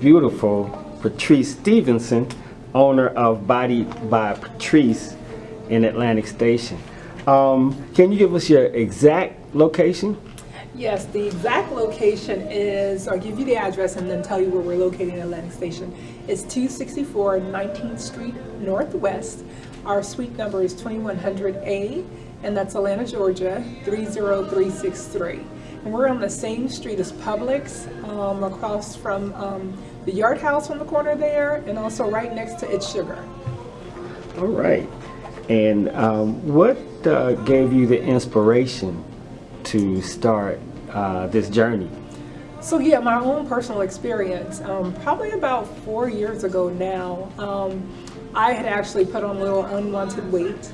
beautiful Patrice Stevenson, owner of Body by Patrice in Atlantic Station. Um, can you give us your exact location? Yes, the exact location is, I'll give you the address and then tell you where we're located in Atlantic Station. It's 264 19th Street Northwest. Our suite number is 2100A, and that's Atlanta, Georgia, 30363. And we're on the same street as Publix, um, across from um, the Yard House on the corner there, and also right next to It's Sugar. All right. And um, what uh, gave you the inspiration to start uh, this journey? So yeah, my own personal experience, um, probably about four years ago now, um, I had actually put on a little unwanted weight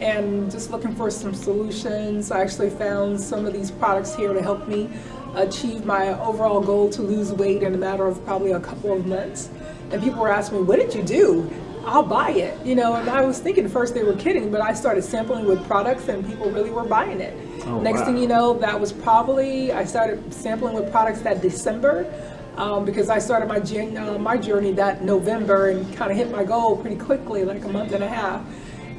and just looking for some solutions. I actually found some of these products here to help me achieve my overall goal to lose weight in a matter of probably a couple of months. And people were asking me, what did you do? I'll buy it, you know, and I was thinking first they were kidding, but I started sampling with products and people really were buying it. Oh, Next wow. thing you know, that was probably, I started sampling with products that December um, because I started my, uh, my journey that November and kind of hit my goal pretty quickly, like a month and a half.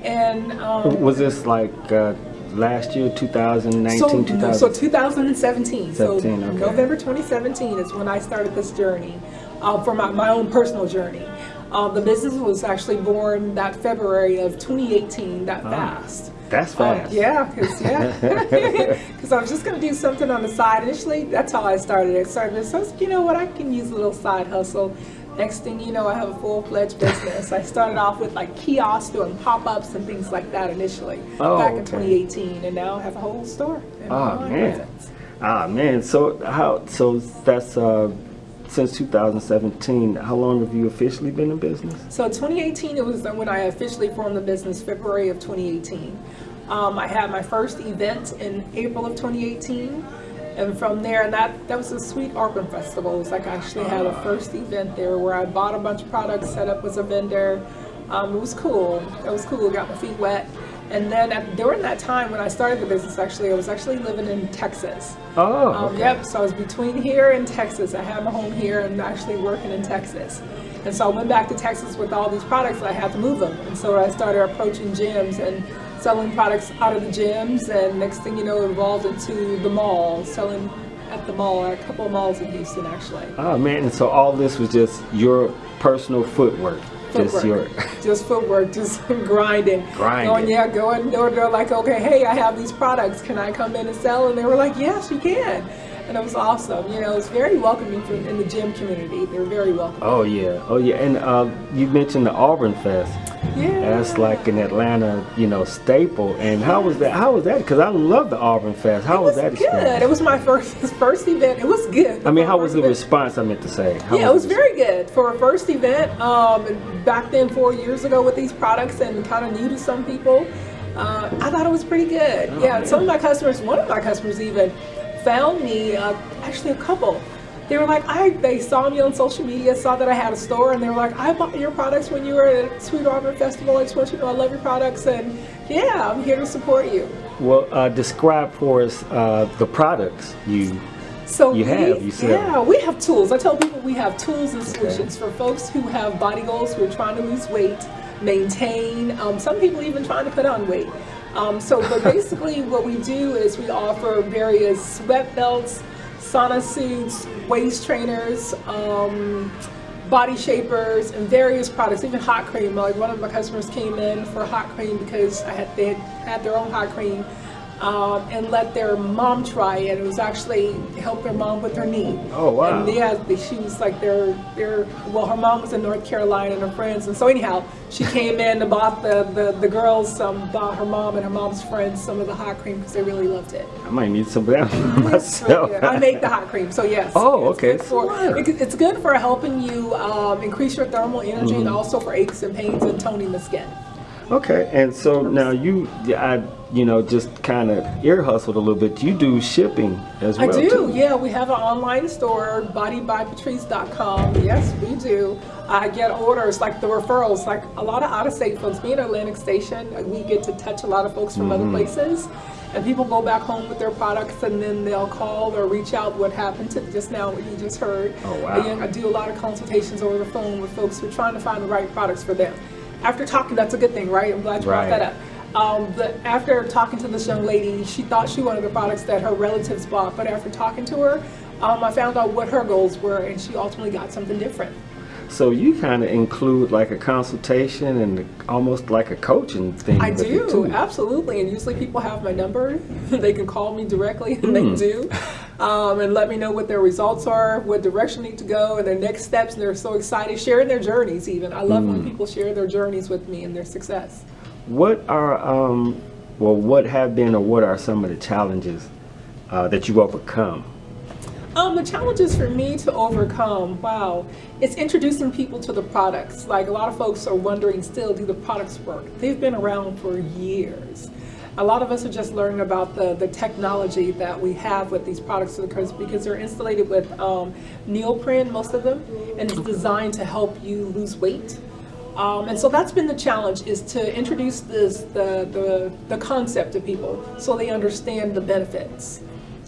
And um, Was this like uh, last year, 2019, so, 2000? so 2017. so 17, okay. November 2017 is when I started this journey uh, for my, my own personal journey. Um, the business was actually born that February of 2018, that fast. That's Um, fast. yeah, because yeah, because I was just gonna do something on the side. Initially, that's how I started it. Started so I was you know what, I can use a little side hustle. Next thing you know, I have a full-fledged business. I started off with like kiosks doing pop-ups and things like that initially Oh, back in okay. 2018, and now I have a whole store. Oh, man. presence. Ah man, so how? So that's uh, since 2017. How long have you officially been in business? So 2018, it was when I officially formed the business, February of 2018. Um, I had my first event in April of 2018. And from there, and that, that was a Sweet Auburn Festival. It was like I actually had a first event there where I bought a bunch of products, set up as a vendor. Um, it was cool. It was cool. Got my feet wet. And then at, during that time when I started the business, actually, I was actually living in Texas. Oh, Um, okay. Yep, so I was between here and Texas. I had my home here and actually working in Texas. And so I went back to Texas with all these products, I had to move them. And so I started approaching gyms and selling products out of the gyms. And next thing you know, it evolved into the mall, selling at the mall, at a couple of malls in Houston, actually. Oh man, and so all this was just your personal footwork, just your. Footwork. just footwork, just grinding. Grinding. Going, yeah, going door to door, like, okay, hey, I have these products. Can I come in and sell? And they were like, yes, you can. And it was awesome. You know, it was very welcoming from, in the gym community. They were very welcoming. Oh yeah, oh yeah, and uh, you mentioned the Auburn Fest. Yeah. That's like an Atlanta, you know, staple. And how was that? How was that? Because I love the Auburn Fest. How It was, was that good. It was my first first event. It was good. I mean, how was the event. response? I meant to say. How Yeah, it was very good for a first event. Um, back then, four years ago, with these products and kind of new to some people, uh, I thought it was pretty good. Oh, yeah, man. some of my customers, one of my customers even found me. Uh, actually, a couple. They were like, I. They saw me on social media, saw that I had a store, and they were like, I bought your products when you were at Sweet Auburn Festival. I just want you to know I love your products, and yeah, I'm here to support you. Well, uh, describe for us uh, the products you. So You we, have, you said. yeah, we have tools. I tell people we have tools and solutions for folks who have body goals, who are trying to lose weight, maintain. Um, some people even trying to put on weight. Um, so, but basically, what we do is we offer various sweat belts, sauna suits, waist trainers. Um, body shapers and various products, even hot cream. Like one of my customers came in for hot cream because I had they had their own hot cream um, and let their mom try it. It was actually help their mom with her knee. Oh, wow. And yeah, she was like their their well, her mom was in North Carolina and her friends, and so anyhow, she came in and bought the the, the girls some bought her mom and her mom's friends some of the hot cream because they really loved it. I might need some of that myself. I make the hot cream, so yes. Oh, It's okay. good for, it- it's good for helping you um, increase your thermal energy Mm-hmm. and also for aches and pains and toning the skin. Okay, and so now you, I, you know, just kind of ear hustled a little bit. You do shipping as well. I do, too. yeah. We have an online store, bodybypatrice.com. Yes, we do. I get orders like the referrals, like a lot of out of state folks. Being Atlantic Station, we get to touch a lot of folks from Mm-hmm. other places. And people go back home with their products and then they'll call or reach out what happened to just now, what you just heard. Oh, wow. And I do a lot of consultations over the phone with folks who are trying to find the right products for them. After talking, that's a good thing, right? I'm glad you brought Right. that up. Um, but after talking to this young lady, she thought she wanted the products that her relatives bought. But after talking to her, um, I found out what her goals were, and she ultimately got something different. So you kind of include like a consultation and almost like a coaching thing. I do, absolutely. And usually people have my number. they can call me directly, and they do, um, and let me know what their results are, what direction they need to go, and their next steps. And they're so excited, sharing their journeys. Even I love when people share their journeys with me and their success. What are, um, well, what have been or what are some of the challenges uh, that you've overcome? Um, the challenges for me to overcome, wow, it's introducing people to the products. Like a lot of folks are wondering still, do the products work? They've been around for years. A lot of us are just learning about the, the technology that we have with these products because, because they're insulated with um, neoprene, most of them, and it's designed to help you lose weight. Um, and so that's been the challenge is to introduce this the, the, the concept to people so they understand the benefits.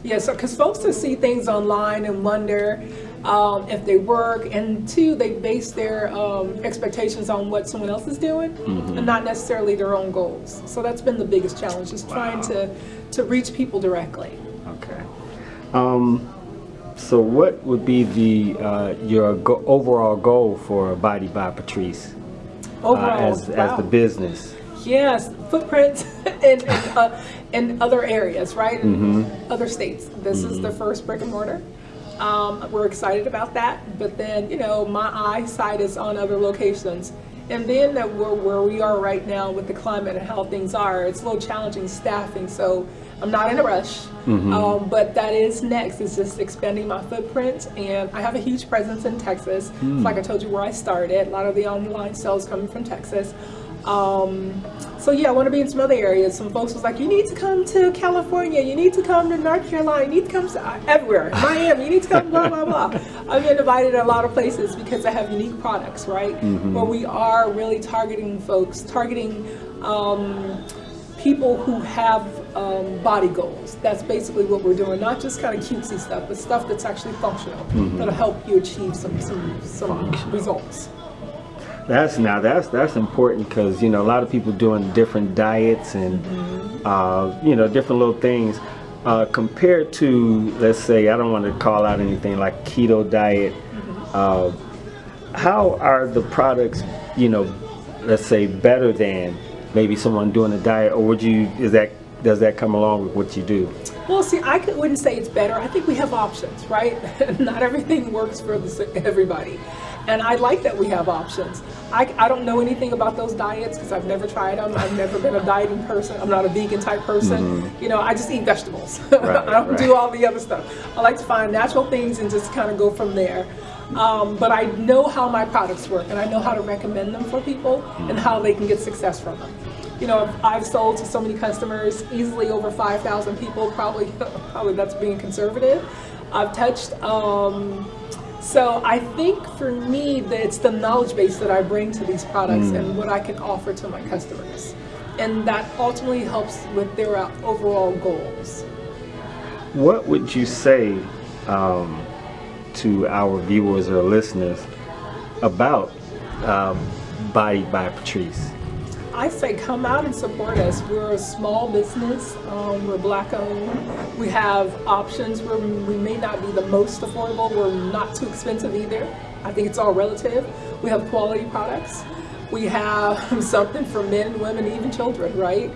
Yeah, so because folks that see things online and wonder um, if they work, and two, they base their um, expectations on what someone else is doing, and not necessarily their own goals. So that's been the biggest challenge, is trying to to reach people directly. Okay. Um, so what would be the uh, your go- overall goal for Body by Patrice uh, Overall, as, as wow. the business? Yes, footprints in, in, uh, in other areas, right? Mm-hmm. other states. This is the first brick and mortar. Um, we're excited about that, but then, you know, my eyesight is on other locations. And then that we're where we are right now with the climate and how things are, it's a little challenging staffing. So I'm not in a rush, um, but that is next. Is just expanding my footprint, and I have a huge presence in Texas. Like I told you, where I started, a lot of the online sales coming from Texas. Um, so yeah, I want to be in some other areas. Some folks was like, you need to come to California, you need to come to North Carolina, you need to come to uh, everywhere, Miami, you need to come, blah blah blah. I've been invited a lot of places because I have unique products, right? But we are really targeting folks, targeting um, people who have um, body goals. That's basically what we're doing. Not just kind of cutesy stuff, but stuff that's actually functional that'll help you achieve some some some results. That's now that's that's important because you know a lot of people doing different diets and uh, you know different little things uh, compared to let's say I don't want to call out anything like keto diet. Uh, how are the products you know let's say better than maybe someone doing a diet or would you is that does that come along with what you do? Well, see, I could, wouldn't say it's better. I think we have options, right? Not everything works for the, everybody. And I like that we have options. I, I don't know anything about those diets because I've never tried them. I've never been a dieting person. I'm not a vegan type person. You know, I just eat vegetables. I don't right. do all the other stuff. I like to find natural things and just kind of go from there. Um, but I know how my products work and I know how to recommend them for people and how they can get success from them you know, I've sold to so many customers, easily over 5,000 people, probably, probably that's being conservative. I've touched, um, so I think for me, that it's the knowledge base that I bring to these products and what I can offer to my customers. And that ultimately helps with their uh, overall goals. What would you say um, to our viewers or listeners about um, Body by Patrice? I say come out and support us. We're a small business. Um, we're black owned. We have options. We're, we may not be the most affordable. We're not too expensive either. I think it's all relative. We have quality products. We have something for men women, even children, right?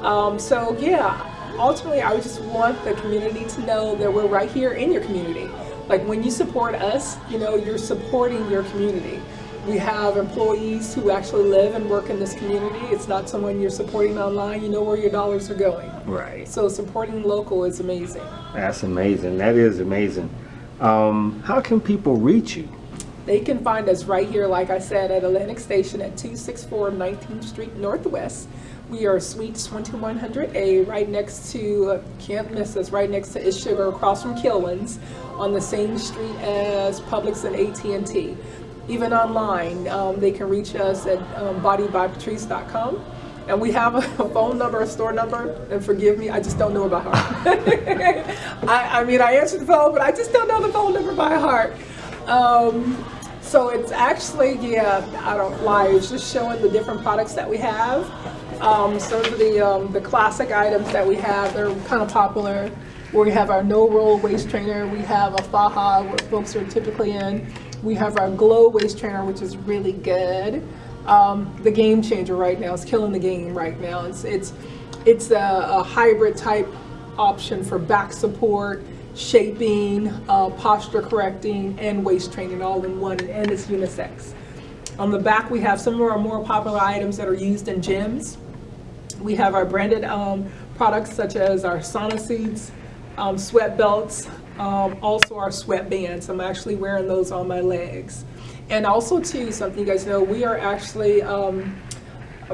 Um, so yeah, ultimately, I just want the community to know that we're right here in your community. Like when you support us, you know, you're supporting your community. We have employees who actually live and work in this community. It's not someone you're supporting online. You know where your dollars are going. Right. So supporting local is amazing. That's amazing. That is amazing. Um, how can people reach you? They can find us right here, like I said, at Atlantic Station at 264 19th Street Northwest. We are Suite 2100A, right next to, can't miss us, right next to Is Sugar, across from Kilwins, on the same street as Publix and AT&T. Even online, um, they can reach us at um, bodybypatrice.com. And we have a phone number, a store number, and forgive me, I just don't know it by heart. I, I mean, I answered the phone, but I just don't know the phone number by heart. Um, so it's actually, yeah, I don't lie, it's just showing the different products that we have. Um, some of the, um, the classic items that we have, they're kind of popular. We have our no roll waist trainer, we have a Faja, what folks are typically in. We have our glow waist trainer, which is really good. Um, the game changer right now is killing the game right now. It's, it's, it's a, a hybrid type option for back support, shaping, uh, posture correcting, and waist training all in one, and it's unisex. On the back, we have some of our more popular items that are used in gyms. We have our branded um, products such as our sauna seats, um, sweat belts, um, also our sweatbands. I'm actually wearing those on my legs. And also too, something you guys know, we are actually, um,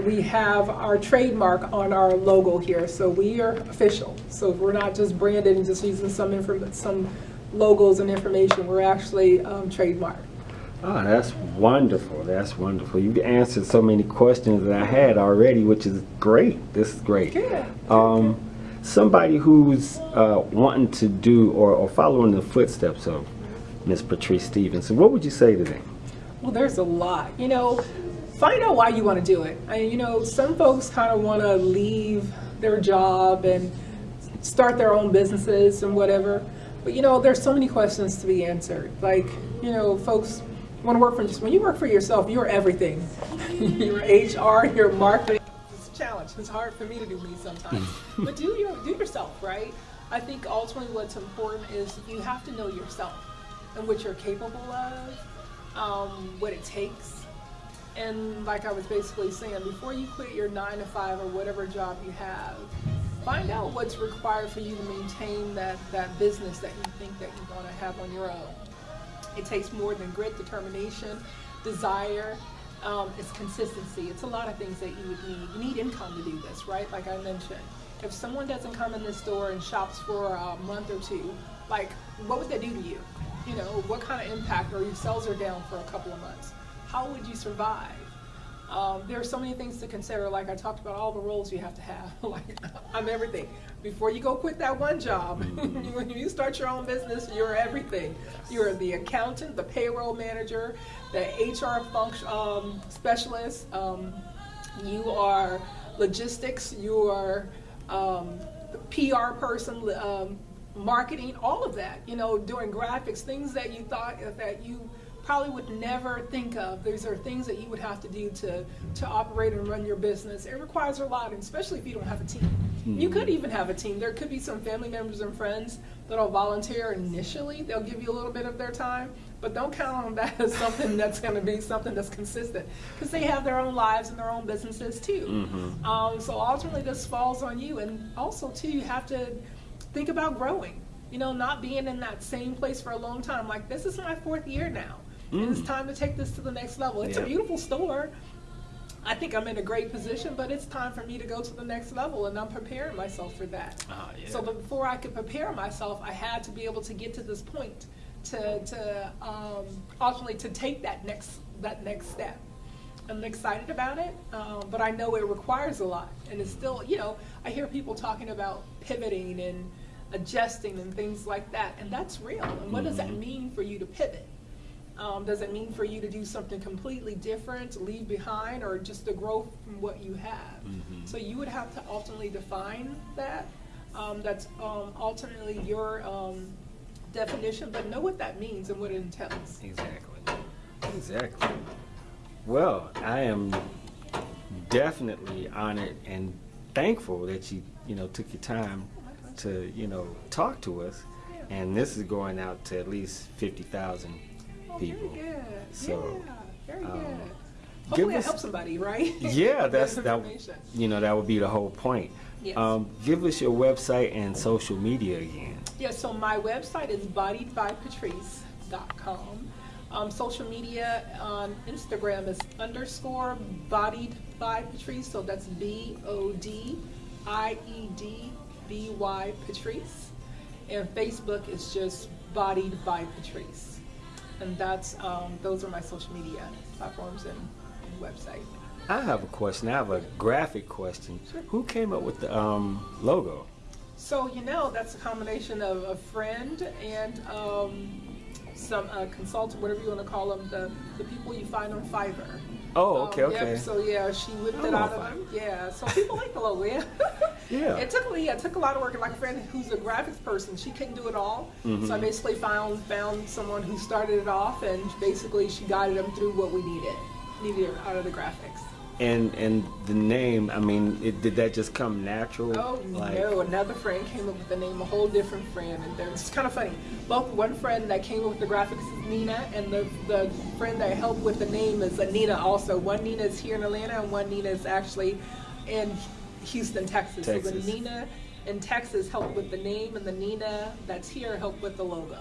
we have our trademark on our logo here. So we are official. So we're not just branded and just using some some logos and information. We're actually um, trademarked. Oh, that's wonderful. That's wonderful. You've answered so many questions that I had already, which is great. This is great. Good. Um, somebody who's uh, wanting to do or, or following the footsteps of Miss Patrice Stevenson, what would you say to them? Well, there's a lot. You know, find out why you want to do it. I you know, some folks kind of want to leave their job and start their own businesses and whatever. But you know, there's so many questions to be answered. Like, you know, folks want to work for just when you work for yourself, you're everything. you're HR, you're marketing. It's. It's hard for me to do me sometimes. but do your do yourself, right? I think ultimately what's important is you have to know yourself and what you're capable of, um, what it takes. And like I was basically saying, before you quit your nine to five or whatever job you have, find out what's required for you to maintain that, that business that you think that you want to have on your own. It takes more than grit, determination, desire. Um, it's consistency. It's a lot of things that you would need. You need income to do this, right? Like I mentioned. If someone doesn't come in this store and shops for a month or two, like what would that do to you? You know, what kind of impact, or your sales are down for a couple of months? How would you survive? Um, there are so many things to consider. Like I talked about, all the roles you have to have. like I'm everything. Before you go quit that one job, when you start your own business, you're everything. You're the accountant, the payroll manager, the HR function um, specialist. Um, you are logistics. You are um, the PR person, um, marketing, all of that. You know, doing graphics, things that you thought that you probably would never think of. These are things that you would have to do to, to operate and run your business. It requires a lot, especially if you don't have a team. Mm-hmm. You could even have a team. There could be some family members and friends that'll volunteer initially. They'll give you a little bit of their time, but don't count on that as something that's going to be something that's consistent because they have their own lives and their own businesses too. Mm-hmm. Um, so ultimately, this falls on you, and also too, you have to think about growing. You know, not being in that same place for a long time. Like this is my fourth year now. Mm. It's time to take this to the next level. It's yep. a beautiful store. I think I'm in a great position, but it's time for me to go to the next level, and I'm preparing myself for that. Oh, yeah. So before I could prepare myself, I had to be able to get to this point to, to um, ultimately to take that next that next step. I'm excited about it, um, but I know it requires a lot, and it's still, you know, I hear people talking about pivoting and adjusting and things like that, and that's real. And what mm-hmm. does that mm-hmm. mean for you to pivot? Um, does it mean for you to do something completely different, leave behind, or just to grow from what you have? Mm-hmm. So you would have to ultimately define that. Um, that's um, ultimately your um, definition, but know what that means and what it entails. Exactly. Exactly. Well, I am definitely honored and thankful that you, you know, took your time oh to, you know, talk to us. Yeah. And this is going out to at least 50,000 people. Very good. So, yeah, very um, good. Hopefully, us, help somebody, right? Yeah, that's that. You know, that would be the whole point. Yes. Um, give us your website and social media again. Yeah, so my website is bodybypatrice.com. Um, social media on Instagram is underscore bodied by Patrice. So that's B O D I E D B Y Patrice. And Facebook is just bodied by Patrice. And that's um, those are my social media platforms and, and website. I have a question. I have a graphic question. Who came up with the um, logo? So you know that's a combination of a friend and um, some uh, consultant, whatever you want to call them, the, the people you find on Fiverr. Oh, okay, Um, okay. Yep, so yeah, she whipped Oh, it out of Fiverr. Yeah, so people like the logo. Yeah. Yeah. It took me. It took a lot of work. And like a friend who's a graphics person, she couldn't do it all. Mm-hmm. So I basically found found someone who started it off, and basically she guided them through what we needed needed out of the graphics. And and the name, I mean, it, did that just come natural? Oh Like- no! Another friend came up with the name, a whole different friend, and they're- it's kind of funny. Both one friend that came up with the graphics is Nina, and the the friend that helped with the name is Nina. Also, one Nina is here in Atlanta, and one Nina is actually in Houston, Texas. So Texas. the Nina in Texas helped with the name, and the Nina that's here helped with the logo.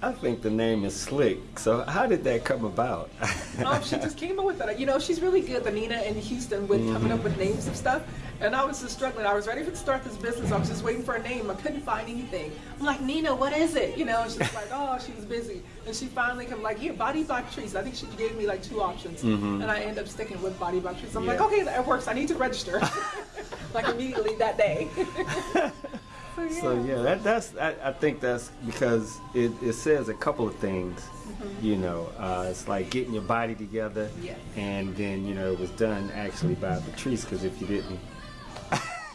I think the name is slick. So how did that come about? Um, she just came up with it. You know, she's really good, the Nina in Houston, with coming up with names of stuff. And I was just struggling. I was ready to start this business. I was just waiting for a name. I couldn't find anything. I'm like, Nina, what is it? You know, and she's like, oh, she was busy. And she finally came like, here, Body by Trees. I think she gave me like two options. And I ended up sticking with Body by Trees. I'm like, okay, that works. I need to register. like immediately that day. so, yeah. So yeah, that, that's I, I think that's because it, it says a couple of things. You know, uh, it's like getting your body together, Mm-hmm. And then you know it was done actually by Patrice. Because if you didn't,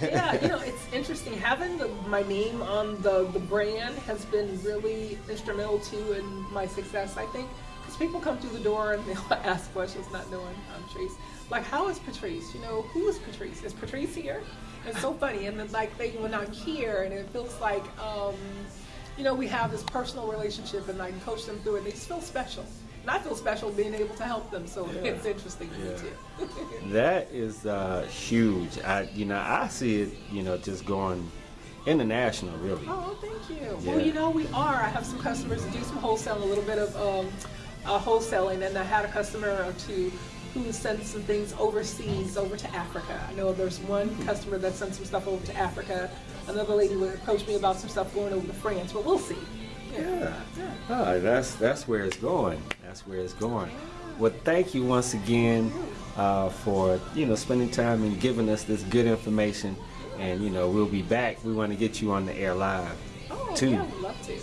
yeah, you know, it's interesting. Having the, my name on the, the brand has been really instrumental too in my success, I think. Because people come through the door and they'll ask questions not knowing I'm Patrice. Like, how is Patrice? You know, who is Patrice? Is Patrice here? It's so funny. And then, like, they, when I'm here and it feels like, um, you know, we have this personal relationship and I can coach them through it, they just feel special. And I feel special being able to help them, so it's interesting to me too. that is uh, huge. I you know I see it you know just going international really. Oh, thank you. Yeah. Well, you know, we are. I have some customers that do some wholesale, a little bit of um, uh, wholesaling, and I had a customer or two who sent some things overseas, over to Africa. I know there's one customer that sent some stuff over to Africa. Another lady would approach me about some stuff going over to France, but we'll see. Yeah. Oh, that's that's where it's going. That's where it's going. Well, thank you once again uh, for you know spending time and giving us this good information. And you know we'll be back. We want to get you on the air live Oh, too. yeah, I would love to.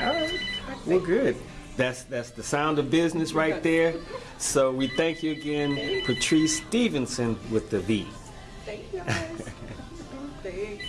All right. Well, good. That's that's the sound of business right there. So we thank you again, Patrice Stevenson with the V. Thank you. Thanks.